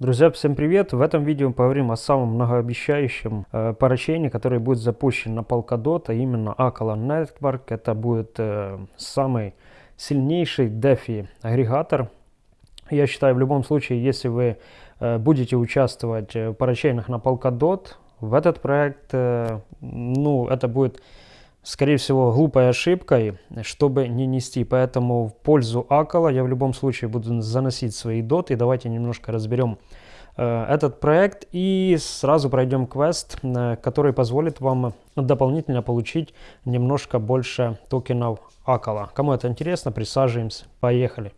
Друзья, всем привет! В этом видео мы поговорим о самом многообещающем э, парачейне, который будет запущен на Polkadot, а именно Acala Network. Это будет э, самый сильнейший DeFi агрегатор. Я считаю, в любом случае, если вы э, будете участвовать в парачейнах на Polkadot, в этот проект, э, ну, это будет скорее всего, глупой ошибкой, чтобы не нести. Поэтому в пользу Акала я в любом случае буду заносить свои доты. Давайте немножко разберем э, этот проект и сразу пройдем квест, э, который позволит вам дополнительно получить немножко больше токенов Акала. Кому это интересно, присаживаемся. Поехали.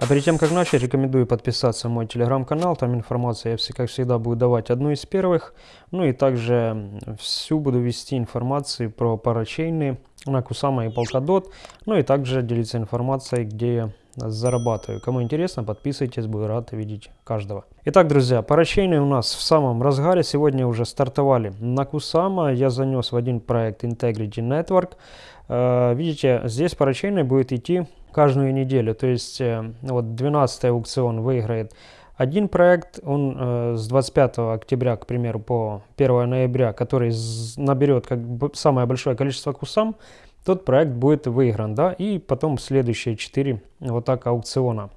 А перед тем, как начать, рекомендую подписаться на мой телеграм-канал. Там информация я, как всегда, буду давать одну из первых. Ну и также всю буду вести информацию про парачейны на Кусама и Polkadot. Ну и также делиться информацией, где я зарабатываю. Кому интересно, подписывайтесь, буду рад видеть каждого. Итак, друзья, парачейны у нас в самом разгаре. Сегодня уже стартовали на Кусама. Я занес в один проект Integrity Network. Э, видите, здесь парачейны будет идти каждую неделю. То есть э, вот 12 аукцион выиграет один проект, он э, с 25 октября, к примеру, по 1 ноября, который наберет как бы самое большое количество кусам, тот проект будет выигран, да, и потом следующие 4 вот так аукциона.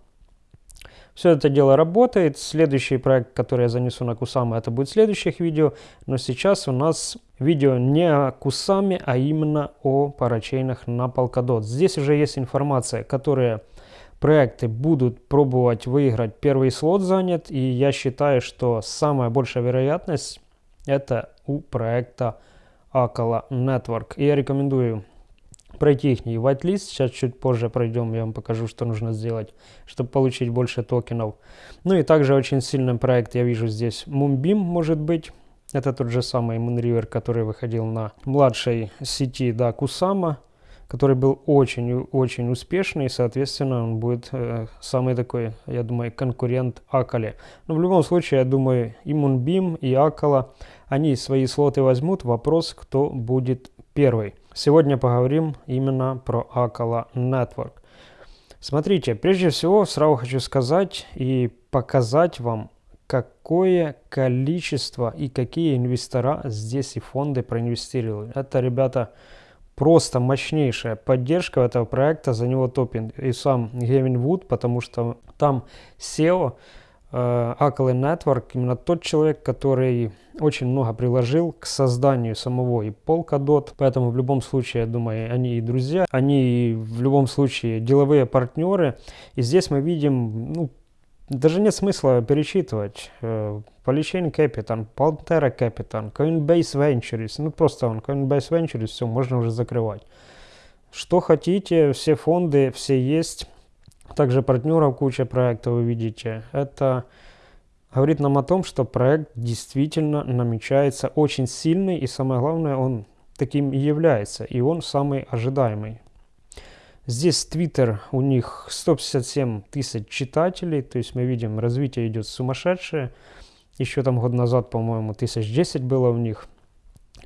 Все это дело работает. Следующий проект, который я занесу на Кусама, это будет в следующих видео. Но сейчас у нас видео не о Кусаме, а именно о парачейнах на Polkadot. Здесь уже есть информация, которые проекты будут пробовать выиграть. Первый слот занят. И я считаю, что самая большая вероятность это у проекта Акала Network. И я рекомендую пройти их whitelist. Сейчас чуть позже пройдем, я вам покажу, что нужно сделать, чтобы получить больше токенов. Ну и также очень сильный проект я вижу здесь Moonbeam может быть. Это тот же самый Moonriver, который выходил на младшей сети да, Kusama, который был очень-очень успешный, и, соответственно, он будет э, самый такой, я думаю, конкурент Акале. Но в любом случае, я думаю, и Moonbeam, и Акала, они свои слоты возьмут. Вопрос, кто будет первый. Сегодня поговорим именно про Acala Network. Смотрите, прежде всего сразу хочу сказать и показать вам, какое количество и какие инвестора здесь и фонды проинвестировали. Это, ребята, просто мощнейшая поддержка этого проекта, за него топит и сам Гевин Вуд, потому что там SEO Э, Ackley Network именно тот человек, который очень много приложил к созданию самого и Polkadot, поэтому в любом случае, я думаю, они и друзья, они в любом случае деловые партнеры. И здесь мы видим, ну, даже нет смысла перечитывать. Uh, Polychain Capital, Pantera Capital, Coinbase Ventures, ну просто он, Coinbase Ventures, все, можно уже закрывать. Что хотите, все фонды, все есть. Также партнеров куча проектов вы видите. Это говорит нам о том, что проект действительно намечается очень сильный и самое главное, он таким и является. И он самый ожидаемый. Здесь Twitter, у них 157 тысяч читателей, то есть мы видим, развитие идет сумасшедшее. Еще там год назад, по-моему, тысяч 10 было у них.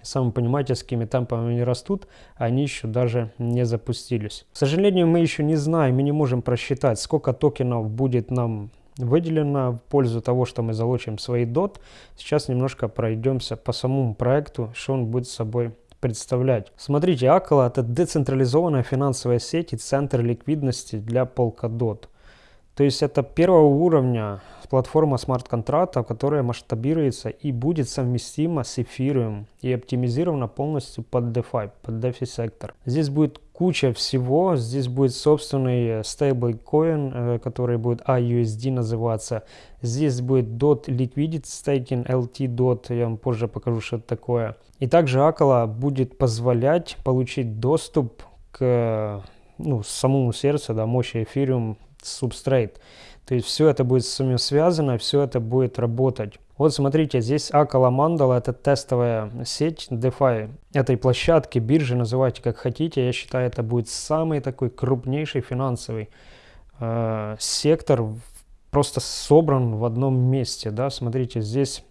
Сами понимаете, с какими темпами они растут, они еще даже не запустились. К сожалению, мы еще не знаем, мы не можем просчитать, сколько токенов будет нам выделено в пользу того, что мы залучим свои DOT. Сейчас немножко пройдемся по самому проекту, что он будет собой представлять. Смотрите, Акала это децентрализованная финансовая сеть и центр ликвидности для Polkadot. То есть это первого уровня платформа смарт-контрактов, которая масштабируется и будет совместима с эфириум и оптимизирована полностью под DeFi, под DeFi сектор. Здесь будет куча всего, здесь будет собственный стейблкоин, э, который будет AUSD называться. Здесь будет DOT Liquidity Staking, LT DOT, я вам позже покажу, что это такое. И также Акала будет позволять получить доступ к ну, самому сердцу, да, мощи эфириум Substrate. То есть все это будет с связано, все это будет работать. Вот смотрите, здесь Акала Mandala это тестовая сеть DeFi этой площадки, биржи, называйте как хотите. Я считаю, это будет самый такой крупнейший финансовый э, сектор, просто собран в одном месте. Да? Смотрите, здесь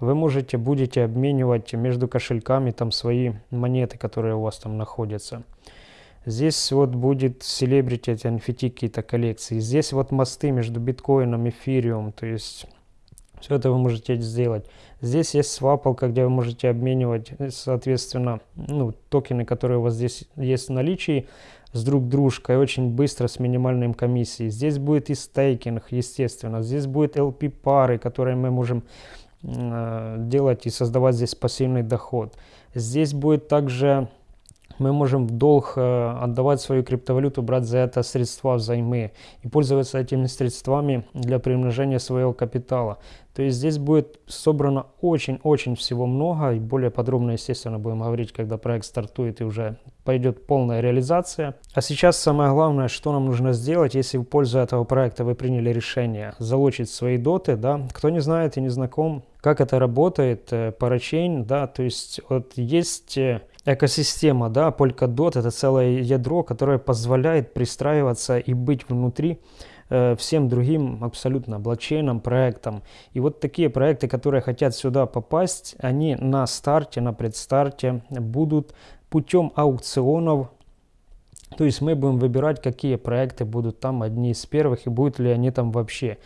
вы можете, будете обменивать между кошельками там свои монеты, которые у вас там находятся. Здесь вот будет Celebrity, эти NFT какие-то коллекции. Здесь вот мосты между биткоином, эфириум, то есть все это вы можете сделать. Здесь есть свапалка, где вы можете обменивать, соответственно, ну, токены, которые у вас здесь есть в наличии, с друг дружкой очень быстро с минимальной комиссией. Здесь будет и стейкинг, естественно. Здесь будет LP-пары, которые мы можем э, делать и создавать здесь пассивный доход. Здесь будет также мы можем в долг э, отдавать свою криптовалюту, брать за это средства взаймы и пользоваться этими средствами для приумножения своего капитала. То есть здесь будет собрано очень-очень всего много и более подробно, естественно, будем говорить, когда проект стартует и уже пойдет полная реализация. А сейчас самое главное, что нам нужно сделать, если в пользу этого проекта вы приняли решение залочить свои доты, да, кто не знает и не знаком, как это работает, э, парачейн, да, то есть вот есть э, экосистема, да, Polkadot это целое ядро, которое позволяет пристраиваться и быть внутри э, всем другим абсолютно блокчейном, проектам. И вот такие проекты, которые хотят сюда попасть, они на старте, на предстарте будут путем аукционов то есть мы будем выбирать, какие проекты будут там одни из первых и будут ли они там вообще.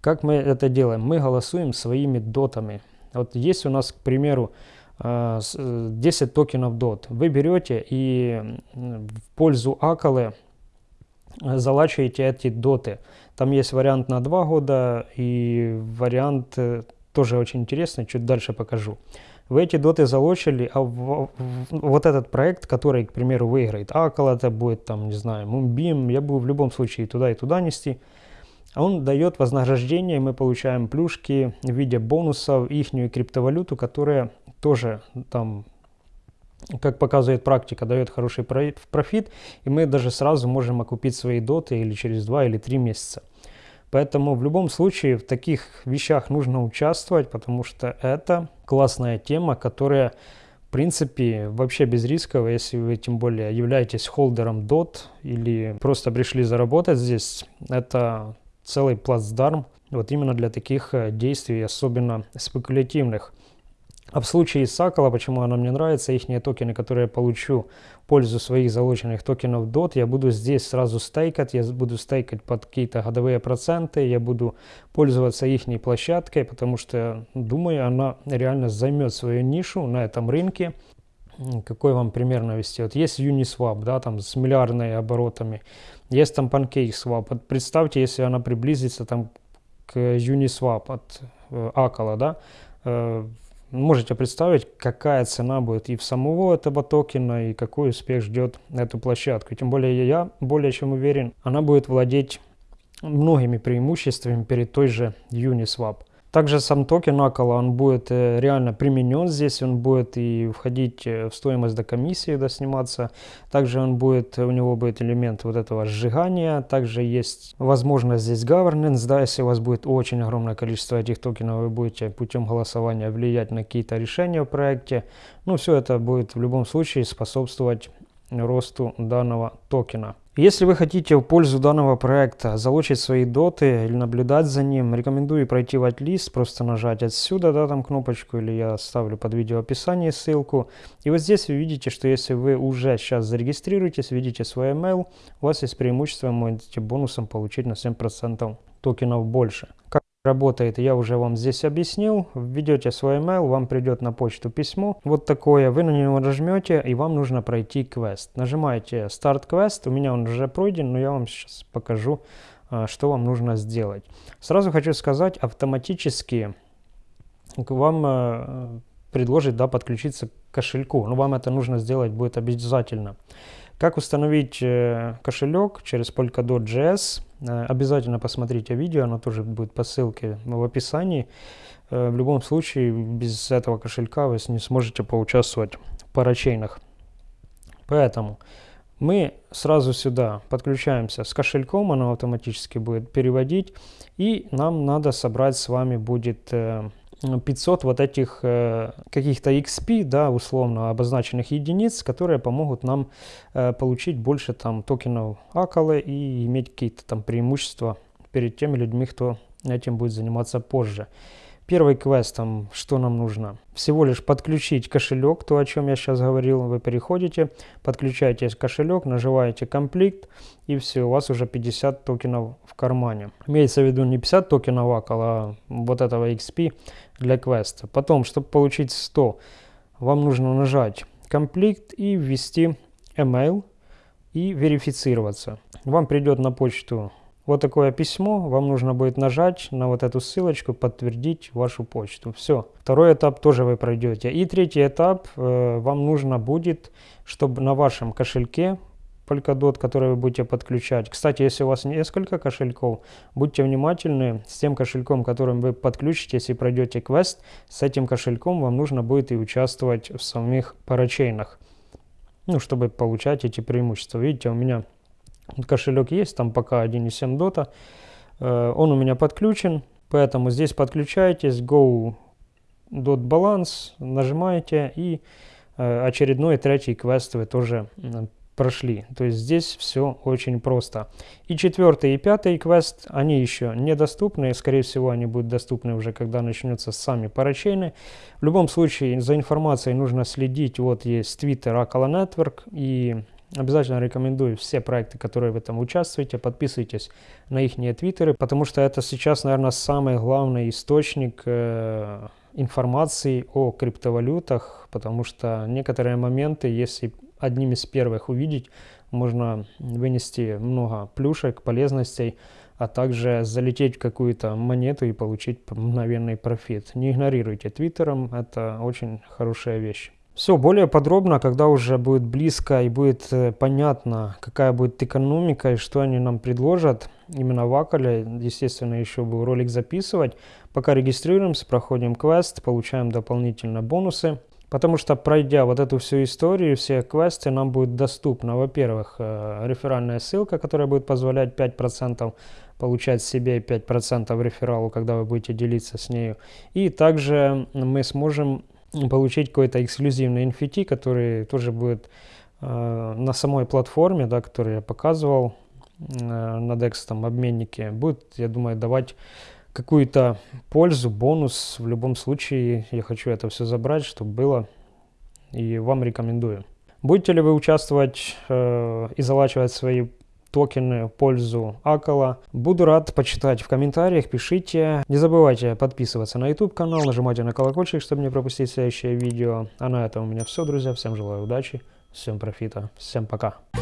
Как мы это делаем? Мы голосуем своими дотами. Вот есть у нас, к примеру, 10 э, э, токенов DOT. Вы берете и в пользу Акалы э, залачиваете эти доты. Там есть вариант на 2 года и вариант тоже очень интересный, чуть дальше покажу. Вы эти доты залочили, а вот этот проект, который, к примеру, выиграет Акала, это будет там, не знаю, Moonbeam, я буду в любом случае туда и туда нести – он дает вознаграждение, мы получаем плюшки в виде бонусов, их криптовалюту, которая тоже там как показывает практика, дает хороший профит, и мы даже сразу можем окупить свои доты или через 2 или 3 месяца. Поэтому в любом случае в таких вещах нужно участвовать, потому что это классная тема, которая в принципе вообще без рисков, если вы тем более являетесь холдером DOT или просто пришли заработать здесь, это целый плацдарм вот именно для таких э, действий, особенно спекулятивных. А в случае Сакала, почему она мне нравится, их токены, которые я получу в пользу своих заложенных токенов DOT, я буду здесь сразу стейкать, я буду стейкать под какие-то годовые проценты, я буду пользоваться их площадкой, потому что, думаю, она реально займет свою нишу на этом рынке. Какой вам пример навести? Вот есть Uniswap, да, там с миллиардными оборотами. Есть там PancakeSwap. Вот представьте, если она приблизится там к Uniswap от э, Акала, да, э, можете представить, какая цена будет и в самого этого токена, и какой успех ждет эту площадку. Тем более я более чем уверен, она будет владеть многими преимуществами перед той же Uniswap. Также сам токен Акала, он будет э, реально применен здесь, он будет и входить э, в стоимость до комиссии, до сниматься. Также он будет, у него будет элемент вот этого сжигания. Также есть возможность здесь governance, да, если у вас будет очень огромное количество этих токенов, вы будете путем голосования влиять на какие-то решения в проекте. Ну, все это будет в любом случае способствовать росту данного токена. Если вы хотите в пользу данного проекта залучить свои доты или наблюдать за ним, рекомендую пройти в лист, просто нажать отсюда, да, там кнопочку, или я оставлю под видео описание ссылку. И вот здесь вы видите, что если вы уже сейчас зарегистрируетесь, видите свой email, у вас есть преимущество, можете бонусом получить на 7% токенов больше. Работает, я уже вам здесь объяснил. Введете свой email, вам придет на почту письмо. Вот такое. Вы на него нажмете, и вам нужно пройти квест. Нажимаете Start Quest. У меня он уже пройден, но я вам сейчас покажу, а, что вам нужно сделать. Сразу хочу сказать, автоматически к вам а, предложит да, подключиться к кошельку. Но вам это нужно сделать будет обязательно. Как установить э, кошелек через Polkadot.js? Э, обязательно посмотрите видео, оно тоже будет по ссылке в описании. Э, в любом случае, без этого кошелька вы не сможете поучаствовать в парачейнах. Поэтому мы сразу сюда подключаемся с кошельком, оно автоматически будет переводить. И нам надо собрать с вами будет 500 вот этих э, каких-то XP, да, условно обозначенных единиц, которые помогут нам э, получить больше там токенов Акалы и иметь какие-то там преимущества перед теми людьми, кто этим будет заниматься позже. Первый квест, там, что нам нужно? Всего лишь подключить кошелек, то, о чем я сейчас говорил. Вы переходите, подключаете кошелек, нажимаете комплект, и все, у вас уже 50 токенов в кармане. Имеется в виду не 50 токенов ACL, а вот этого XP для квеста. Потом, чтобы получить 100, вам нужно нажать комплект и ввести email и верифицироваться. Вам придет на почту вот такое письмо, вам нужно будет нажать на вот эту ссылочку, подтвердить вашу почту. Все. Второй этап тоже вы пройдете. И третий этап, э, вам нужно будет, чтобы на вашем кошельке Polkadot, который вы будете подключать. Кстати, если у вас несколько кошельков, будьте внимательны с тем кошельком, которым вы подключите, если пройдете квест, с этим кошельком вам нужно будет и участвовать в самих парачейнах, ну, чтобы получать эти преимущества. Видите, у меня кошелек есть, там пока 1.7 дота. Э, он у меня подключен, поэтому здесь подключаетесь, go dot balance, нажимаете и э, очередной третий квест вы тоже прошли. То есть здесь все очень просто. И четвертый и пятый квест, они еще недоступны. Скорее всего, они будут доступны уже, когда начнется сами парачейны. В любом случае, за информацией нужно следить. Вот есть Twitter Akala Network и Обязательно рекомендую все проекты, которые в этом участвуете, подписывайтесь на их твиттеры, потому что это сейчас, наверное, самый главный источник э, информации о криптовалютах, потому что некоторые моменты, если одним из первых увидеть, можно вынести много плюшек, полезностей, а также залететь в какую-то монету и получить мгновенный профит. Не игнорируйте твиттером, это очень хорошая вещь. Все, более подробно, когда уже будет близко и будет э, понятно, какая будет экономика и что они нам предложат, именно в Акале, естественно, еще был ролик записывать. Пока регистрируемся, проходим квест, получаем дополнительно бонусы. Потому что пройдя вот эту всю историю, все квесты, нам будет доступна, во-первых, э, реферальная ссылка, которая будет позволять 5% получать себе 5% рефералу, когда вы будете делиться с нею. И также мы сможем получить какой-то эксклюзивный NFT, который тоже будет э, на самой платформе, да, который я показывал э, на DEX там, обменнике, будет, я думаю, давать какую-то пользу, бонус. В любом случае, я хочу это все забрать, чтобы было, и вам рекомендую. Будете ли вы участвовать э, и залачивать свои токены в пользу Акала. Буду рад почитать в комментариях, пишите. Не забывайте подписываться на YouTube канал, нажимайте на колокольчик, чтобы не пропустить следующее видео. А на этом у меня все, друзья. Всем желаю удачи, всем профита, всем пока.